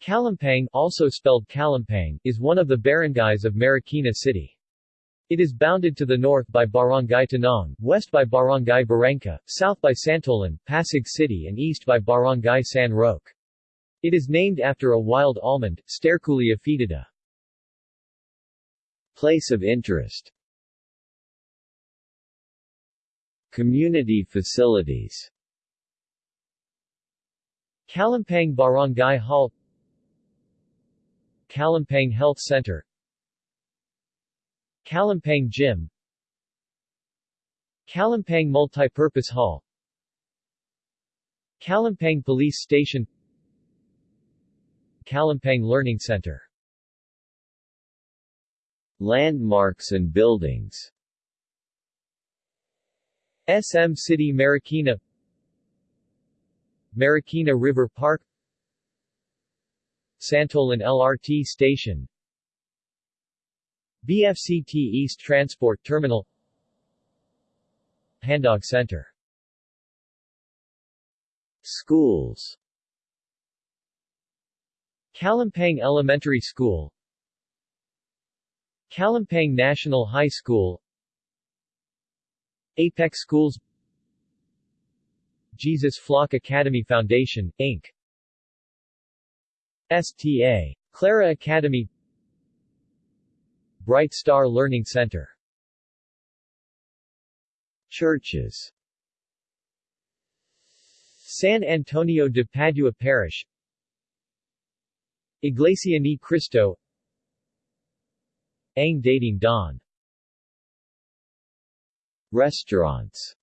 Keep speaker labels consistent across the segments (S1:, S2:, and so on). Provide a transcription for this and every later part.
S1: Calumpang, also spelled Kalampang, is one of the barangays of Marikina City. It is bounded to the north by Barangay Tanong, west by Barangay Barangka, south by Santolan, Pasig City and east by Barangay San Roque. It is named after a wild almond, Sterculia foetida.
S2: Place of interest Community facilities
S1: Calumpang Barangay Hall Calumpang Health Center. Calumpang Gym. Calumpang Multipurpose Hall. Calumpang Police Station. Calumpang Learning Center.
S2: Landmarks and buildings.
S1: SM City Marikina. Marikina River Park Santolan LRT Station. BFCT East Transport Terminal. Handog Center.
S2: Schools.
S1: Calumpang Elementary School. Calumpang National High School. Apex Schools. Jesus Flock Academy Foundation, Inc. STA. Clara Academy Bright Star Learning Center.
S2: Churches.
S1: San Antonio de Padua Parish. Iglesia ni Cristo. Ang Dating Daan
S2: Restaurants.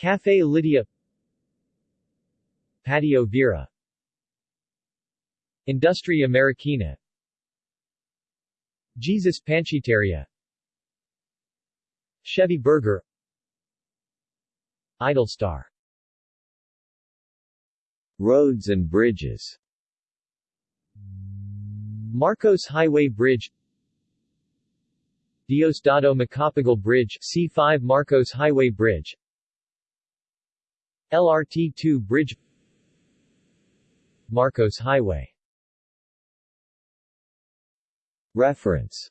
S1: Café Lydia. Patio Vera Industria Marikina Jesus Panchiteria Chevy Burger. Idolstar
S2: Roads and bridges.
S1: Marcos Highway Bridge. Diosdado Macapagal Bridge C5 Marcos Highway Bridge. LRT-2 Bridge. Marcos Highway
S2: Reference